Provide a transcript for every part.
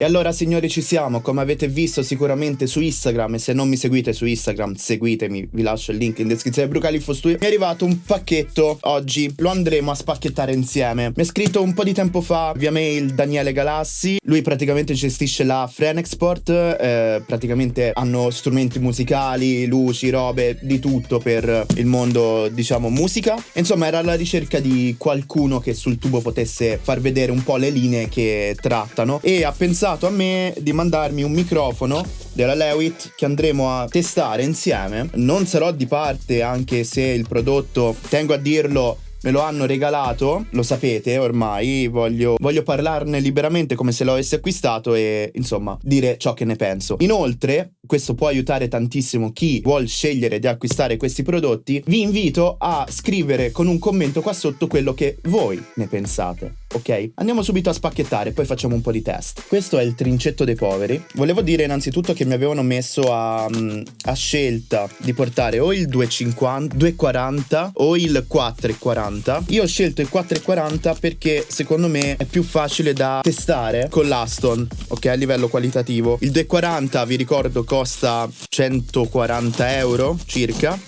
E allora signori ci siamo, come avete visto sicuramente su Instagram e se non mi seguite su Instagram seguitemi, vi lascio il link in descrizione Brucalifo Studio. Mi è arrivato un pacchetto oggi, lo andremo a spacchettare insieme. Mi è scritto un po' di tempo fa via mail Daniele Galassi, lui praticamente gestisce la Frenexport, eh, praticamente hanno strumenti musicali, luci, robe, di tutto per il mondo diciamo musica. Insomma era alla ricerca di qualcuno che sul tubo potesse far vedere un po' le linee che trattano e ha pensato pensato a me di mandarmi un microfono della Lewitt che andremo a testare insieme. Non sarò di parte anche se il prodotto, tengo a dirlo, me lo hanno regalato, lo sapete ormai, voglio, voglio, parlarne liberamente come se lo avessi acquistato e insomma dire ciò che ne penso. Inoltre, questo può aiutare tantissimo chi vuole scegliere di acquistare questi prodotti, vi invito a scrivere con un commento qua sotto quello che voi ne pensate ok? Andiamo subito a spacchettare, poi facciamo un po' di test. Questo è il trincetto dei poveri. Volevo dire innanzitutto che mi avevano messo a, mm, a scelta di portare o il 250, 240 o il 440. Io ho scelto il 440 perché secondo me è più facile da testare con l'Aston, ok? A livello qualitativo. Il 240 vi ricordo costa 140 euro circa.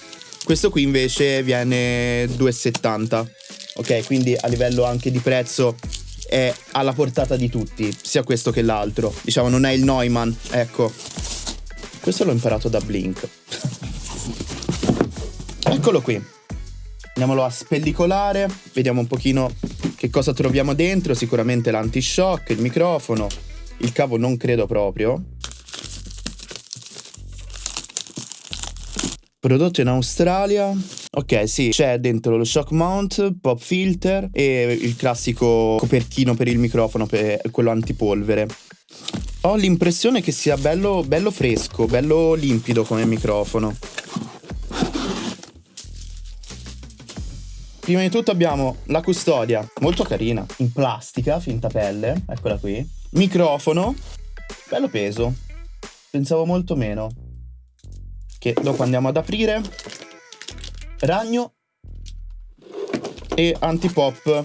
Questo qui invece viene 2,70 ok? Quindi a livello anche di prezzo è alla portata di tutti, sia questo che l'altro. Diciamo, non è il Neumann, ecco. Questo l'ho imparato da Blink. Eccolo qui. Andiamolo a spellicolare, vediamo un pochino che cosa troviamo dentro, sicuramente l'antishock, il microfono, il cavo non credo proprio. Prodotto in Australia, Ok, sì, c'è dentro lo shock mount, pop filter e il classico copertino per il microfono, per quello antipolvere. Ho l'impressione che sia bello, bello fresco, bello limpido come microfono. Prima di tutto abbiamo la custodia, molto carina, in plastica, finta pelle, eccola qui. Microfono, bello peso, pensavo molto meno. Che dopo andiamo ad aprire. Ragno. E antipop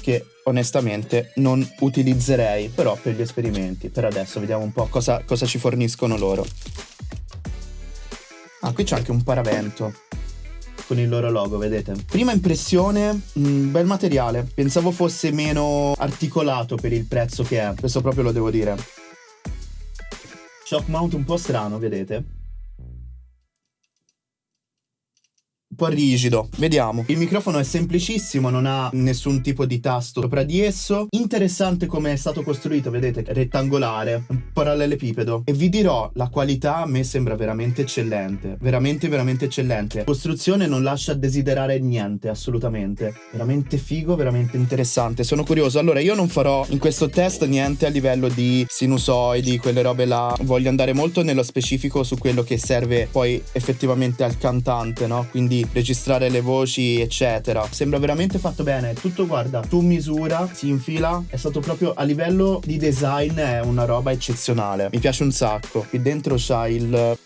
che onestamente non utilizzerei però per gli esperimenti. Per adesso vediamo un po' cosa, cosa ci forniscono loro. Ah qui c'è anche un paravento con il loro logo, vedete? Prima impressione, mh, mm, bel materiale. Pensavo fosse meno articolato per il prezzo che è. Questo proprio lo devo dire. Shock mount un po' strano, vedete? Un po' rigido. Vediamo. Il microfono è semplicissimo, non ha nessun tipo di tasto sopra di esso. Interessante come è stato costruito, vedete, rettangolare, parallelepipedo. E vi dirò, la qualità a me sembra veramente eccellente. Veramente, veramente eccellente. Costruzione non lascia desiderare niente, assolutamente. Veramente figo, veramente interessante. Sono curioso. Allora, io non farò in questo test niente a livello di sinusoidi, quelle robe là. Voglio andare molto nello specifico su quello che serve poi effettivamente al cantante, no? Quindi registrare le voci, eccetera. Sembra veramente fatto bene. Tutto, guarda, tu misura, si infila. È stato proprio a livello di design, è una roba eccezionale. Mi piace un sacco. Qui dentro c'ha il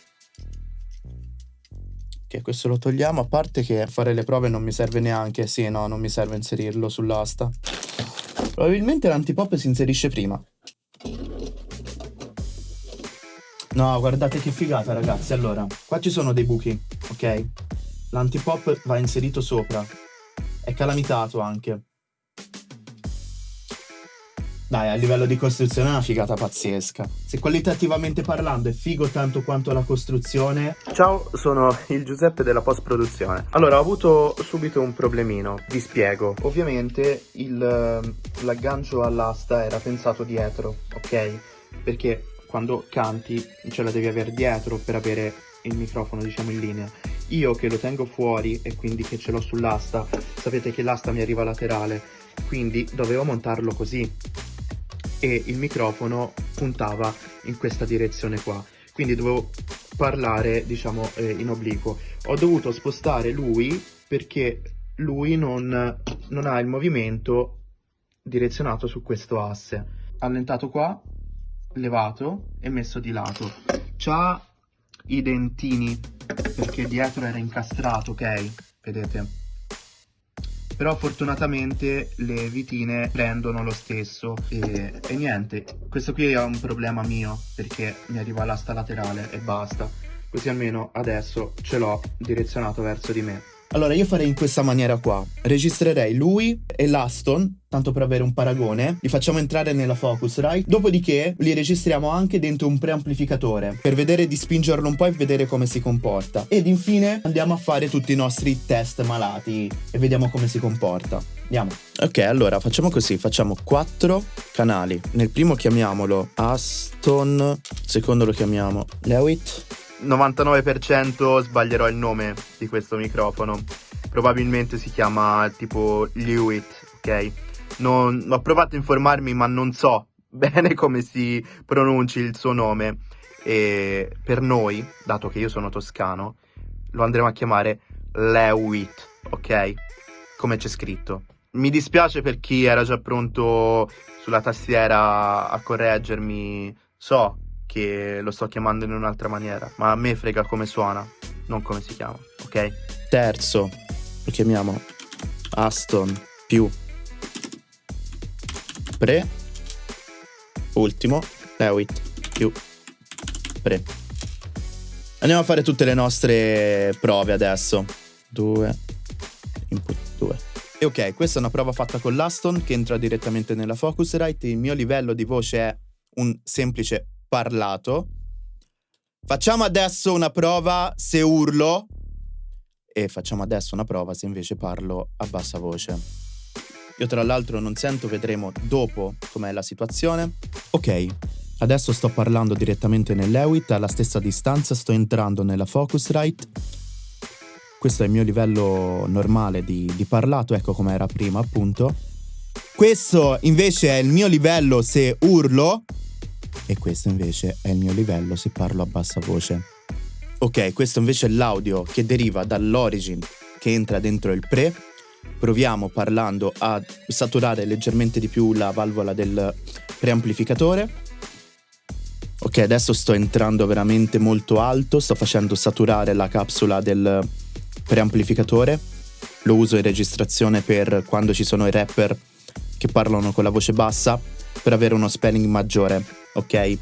che questo lo togliamo, a parte che fare le prove non mi serve neanche, sì, no, non mi serve inserirlo sull'asta. Probabilmente l'antipop si inserisce prima. No, guardate che figata, ragazzi. Allora, qua ci sono dei buchi, ok? L'antipop va inserito sopra. È calamitato anche. Dai, a livello di costruzione è una figata pazzesca. Se qualitativamente parlando è figo tanto quanto la costruzione... Ciao, sono il Giuseppe della post-produzione. Allora, ho avuto subito un problemino, vi spiego. Ovviamente l'aggancio all'asta era pensato dietro, ok? Perché quando canti ce la devi avere dietro per avere il microfono, diciamo, in linea io che lo tengo fuori e quindi che ce l'ho sull'asta, sapete che l'asta mi arriva laterale, quindi dovevo montarlo così e il microfono puntava in questa direzione qua, quindi dovevo parlare diciamo eh, in obliquo. Ho dovuto spostare lui perché lui non, non ha il movimento direzionato su questo asse. Allentato qua, levato e messo di lato. C'ha i dentini perché dietro era incastrato, ok? Vedete? però fortunatamente le vitine prendono lo stesso e, e niente, questo qui è un problema mio perché mi arriva l'asta laterale e basta, così almeno adesso ce l'ho direzionato verso di me. Allora io farei in questa maniera qua. Registrerei lui e l'Aston, tanto per avere un paragone. Li facciamo entrare nella Focusrite. Dopodiché li registriamo anche dentro un preamplificatore per vedere di spingerlo un po' e vedere come si comporta. Ed infine andiamo a fare tutti i nostri test malati e vediamo come si comporta. Andiamo. Ok, allora facciamo così, facciamo quattro canali. Nel primo chiamiamolo Aston, secondo lo chiamiamo Lewitt 99% sbaglierò il nome di questo microfono. Probabilmente si chiama tipo Lewitt, ok? Non, ho provato a informarmi ma non so bene come si pronunci il suo nome. E per noi, dato che io sono toscano, lo andremo a chiamare Lewitt, ok? Come c'è scritto. Mi dispiace per chi era già pronto sulla tastiera a correggermi. So che lo sto chiamando in un'altra maniera, ma a me frega come suona, non come si chiama, ok? Terzo, lo chiamiamo Aston più Pre. Ultimo, Lewitt più Pre. Andiamo a fare tutte le nostre prove adesso. 2, input 2. E ok, questa è una prova fatta con l'Aston che entra direttamente nella Focusrite. Il mio livello di voce è un semplice parlato. Facciamo adesso una prova se urlo e facciamo adesso una prova se invece parlo a bassa voce. Io tra l'altro non sento, vedremo dopo com'è la situazione. Ok, adesso sto parlando direttamente nell'Ewit, alla stessa distanza sto entrando nella Focusrite. Questo è il mio livello normale di, di parlato, ecco come era prima appunto. Questo invece è il mio livello se urlo e questo invece è il mio livello se parlo a bassa voce. Ok, questo invece è l'audio che deriva dall'origin che entra dentro il pre. Proviamo parlando a saturare leggermente di più la valvola del preamplificatore. Ok, adesso sto entrando veramente molto alto, sto facendo saturare la capsula del preamplificatore. Lo uso in registrazione per quando ci sono i rapper che parlano con la voce bassa per avere uno spelling maggiore ok?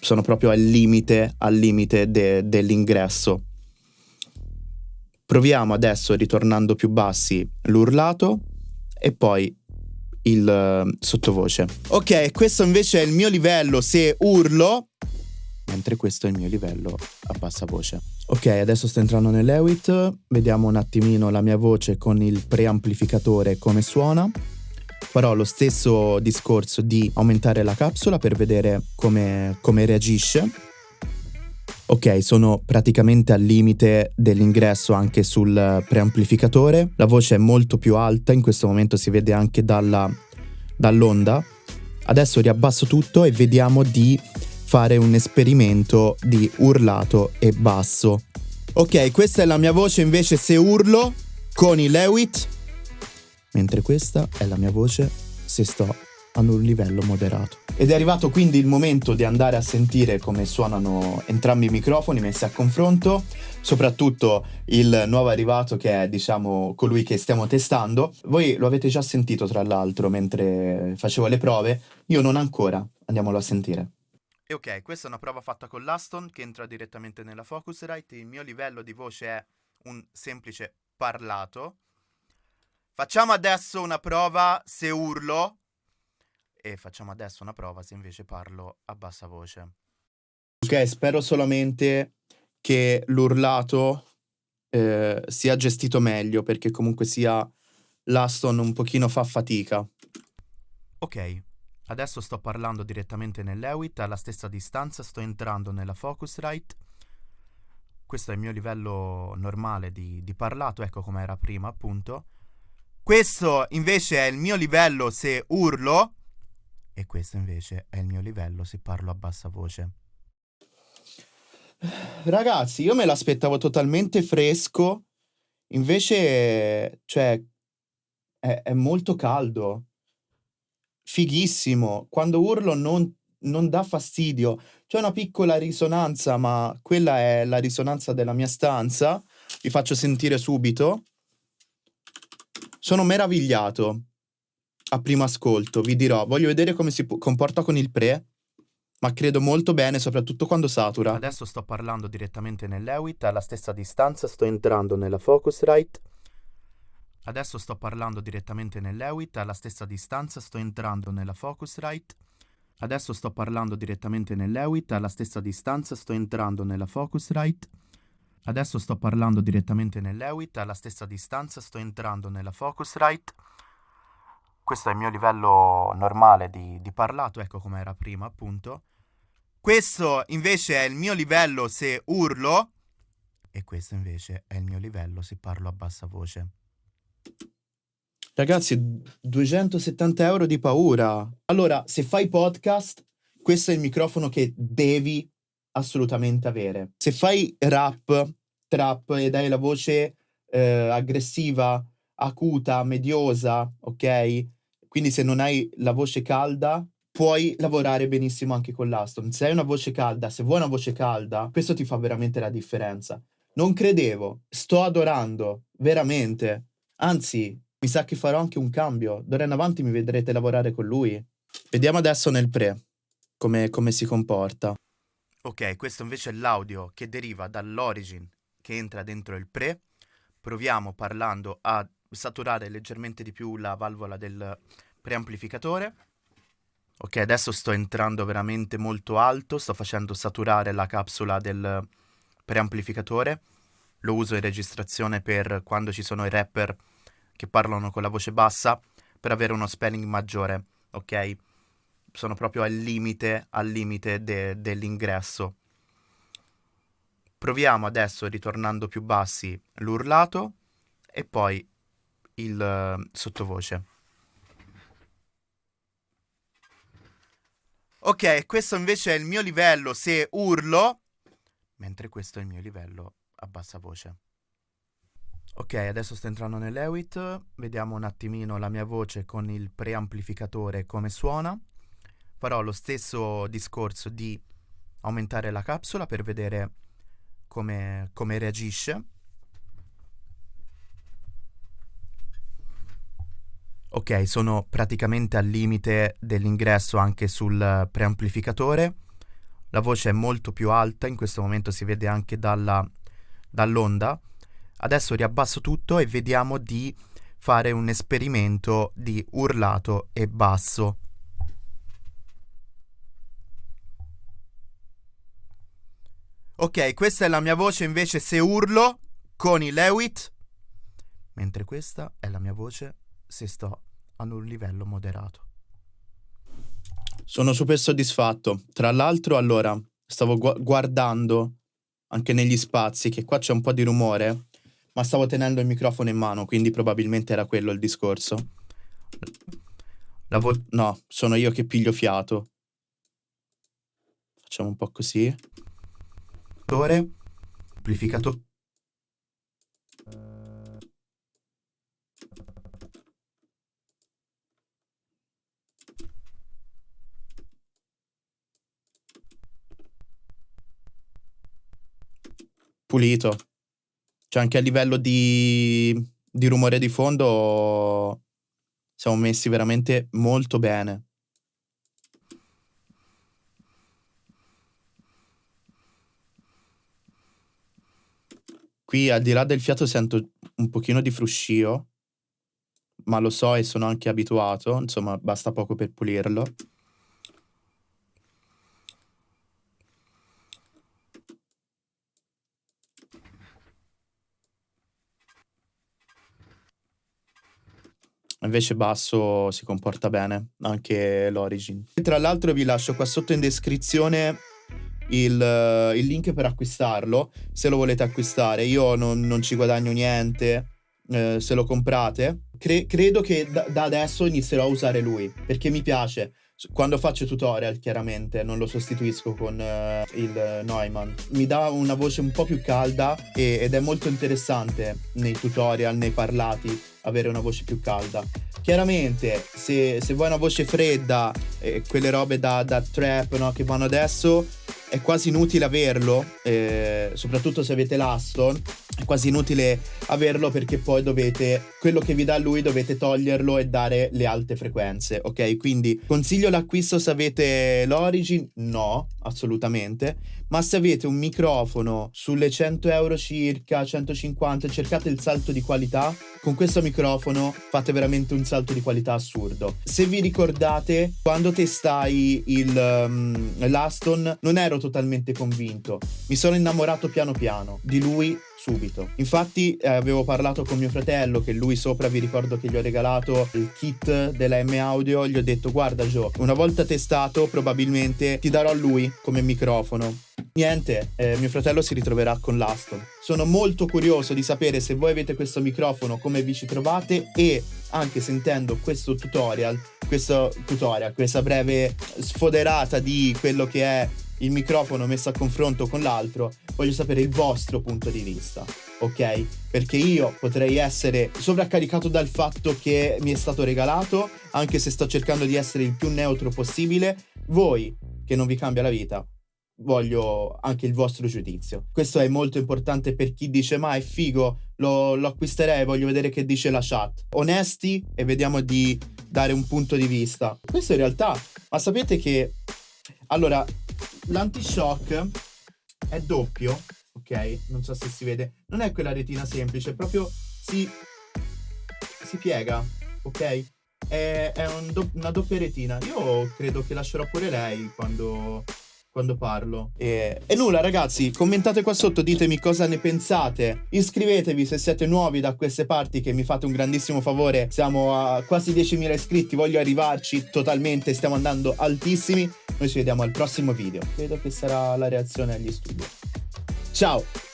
Sono proprio al limite, al limite de- dell'ingresso. Proviamo adesso, ritornando più bassi, l'urlato e poi il uh, sottovoce. Ok, questo invece è il mio livello se urlo, mentre questo è il mio livello a bassa voce. Ok, adesso sto entrando nell'Ewit, vediamo un attimino la mia voce con il preamplificatore come suona farò lo stesso discorso di aumentare la capsula per vedere come, come reagisce. Ok, sono praticamente al limite dell'ingresso anche sul preamplificatore. La voce è molto più alta, in questo momento si vede anche dalla, dall'onda. Adesso riabbasso tutto e vediamo di fare un esperimento di urlato e basso. Ok, questa è la mia voce invece se urlo con i Lewitt mentre questa è la mia voce se sto ad un livello moderato. Ed è arrivato quindi il momento di andare a sentire come suonano entrambi i microfoni messi a confronto, soprattutto il nuovo arrivato che è diciamo colui che stiamo testando. Voi lo avete già sentito tra l'altro mentre facevo le prove, io non ancora, andiamolo a sentire. E ok, questa è una prova fatta con l'Aston che entra direttamente nella Focusrite, il mio livello di voce è un semplice parlato, Facciamo adesso una prova se urlo e facciamo adesso una prova se invece parlo a bassa voce. Ok, spero solamente che l'urlato eh, sia gestito meglio perché comunque sia l'Aston un pochino fa fatica. Ok, adesso sto parlando direttamente nell'Ewit, alla stessa distanza sto entrando nella Focusrite. Questo è il mio livello normale di, di parlato, ecco come era prima appunto. Questo invece è il mio livello se urlo e questo invece è il mio livello se parlo a bassa voce. Ragazzi, io me l'aspettavo totalmente fresco, invece, cioè, è, è molto caldo, fighissimo. Quando urlo non, non dà fastidio. C'è una piccola risonanza, ma quella è la risonanza della mia stanza. Vi faccio sentire subito. Sono meravigliato a primo ascolto, vi dirò. Voglio vedere come si comporta con il pre, ma credo molto bene, soprattutto quando satura. Adesso sto parlando direttamente nell'Ewit, alla stessa distanza sto entrando nella Focusrite. Adesso sto parlando direttamente nell'Ewit, alla stessa distanza sto entrando nella Focusrite. Adesso sto parlando direttamente nell'Ewit, alla stessa distanza sto entrando nella Focusrite. Adesso sto parlando direttamente nell'Ewit, alla stessa distanza sto entrando nella Focusrite. Questo è il mio livello normale di, di parlato, ecco come era prima appunto. Questo invece è il mio livello se urlo e questo invece è il mio livello se parlo a bassa voce. Ragazzi, 270 euro di paura. Allora, se fai podcast, questo è il microfono che devi assolutamente avere. Se fai rap, trap ed hai la voce eh, aggressiva, acuta, mediosa, ok? Quindi se non hai la voce calda, puoi lavorare benissimo anche con l'Aston. Se hai una voce calda, se vuoi una voce calda, questo ti fa veramente la differenza. Non credevo, sto adorando, veramente. Anzi, mi sa che farò anche un cambio. D'ora in avanti mi vedrete lavorare con lui. Vediamo adesso nel pre come, come si comporta. Ok, questo invece è l'audio che deriva dall'origin che entra dentro il pre. Proviamo parlando a saturare leggermente di più la valvola del preamplificatore. Ok, adesso sto entrando veramente molto alto, sto facendo saturare la capsula del preamplificatore. Lo uso in registrazione per quando ci sono i rapper che parlano con la voce bassa per avere uno spelling maggiore, ok? Sono proprio al limite, al limite de- dell'ingresso. Proviamo adesso, ritornando più bassi, l'urlato e poi il uh, sottovoce. Ok, questo invece è il mio livello se urlo, mentre questo è il mio livello a bassa voce. Ok, adesso sto entrando nell'Ewit, vediamo un attimino la mia voce con il preamplificatore come suona. Farò lo stesso discorso di aumentare la capsula per vedere come, come reagisce. Ok, sono praticamente al limite dell'ingresso anche sul preamplificatore. La voce è molto più alta, in questo momento si vede anche dall'onda Adesso riabbasso tutto e vediamo di fare un esperimento di urlato e basso. Ok, questa è la mia voce invece se urlo con il Lewit, mentre questa è la mia voce se sto ad un livello moderato. Sono super soddisfatto. Tra l'altro, allora, stavo gu- guardando anche negli spazi che qua c'è un po' di rumore ma stavo tenendo il microfono in mano, quindi probabilmente era quello il discorso. Vo- no, sono io che piglio fiato. Facciamo un po' così. Amplificatore. Pulito. Cioè anche a livello di, di rumore di fondo siamo messi veramente molto bene. Qui al di là del fiato sento un pochino di fruscio, ma lo so e sono anche abituato, insomma basta poco per pulirlo. Invece basso si comporta bene, anche l'Origin. Tra l'altro vi lascio qua sotto in descrizione il, il link per acquistarlo, se lo volete acquistare. Io non, non ci guadagno niente eh, se lo comprate. Cre- credo che da, da adesso inizierò a usare lui, perché mi piace quando faccio tutorial chiaramente non lo sostituisco con uh, il Neumann mi dà una voce un po' più calda e, ed è molto interessante nei tutorial nei parlati avere una voce più calda. Chiaramente se, se vuoi una voce fredda eh, quelle robe da, da trap no, che vanno adesso è quasi inutile averlo, eh, soprattutto se avete l'Aston, è quasi inutile averlo perché poi dovete quello che vi dà lui dovete toglierlo e dare le alte frequenze ok? Quindi consiglio l'acquisto se avete l'origin? No assolutamente. Ma se avete un microfono sulle 100 euro circa 150 cercate il salto di qualità. Con questo microfono fate veramente un salto di qualità assurdo. Se vi ricordate quando testai il um, l'Aston non ero totalmente convinto. Mi sono innamorato piano piano di lui subito. Infatti eh, avevo parlato con mio fratello che lui sopra vi ricordo che gli ho regalato il kit della M Audio, gli ho detto guarda Joe, una volta testato probabilmente ti darò lui come microfono. Niente, eh, mio fratello si ritroverà con l'Aston. Sono molto curioso di sapere se voi avete questo microfono, come vi ci trovate e anche sentendo questo tutorial, questo tutorial, questa breve sfoderata di quello che è il microfono messo a confronto con l'altro, voglio sapere il vostro punto di vista, ok? Perché io potrei essere sovraccaricato dal fatto che mi è stato regalato, anche se sto cercando di essere il più neutro possibile. Voi, che non vi cambia la vita, voglio anche il vostro giudizio. Questo è molto importante per chi dice ma è figo, lo, lo acquisterei, voglio vedere che dice la chat. Onesti e vediamo di dare un punto di vista. Questo in realtà, ma sapete che... Allora, l'antishock è doppio, ok? Non so se si vede. Non è quella retina semplice, proprio si, si piega, ok? È, è un do, una doppia retina. Io credo che lascerò pure lei quando, quando parlo. E, e, nulla, ragazzi, commentate qua sotto, ditemi cosa ne pensate. Iscrivetevi se siete nuovi da queste parti, che mi fate un grandissimo favore. Siamo a quasi 10.000 iscritti, voglio arrivarci totalmente, stiamo andando altissimi. Noi ci vediamo al prossimo video. Credo che sarà la reazione agli studi. Ciao!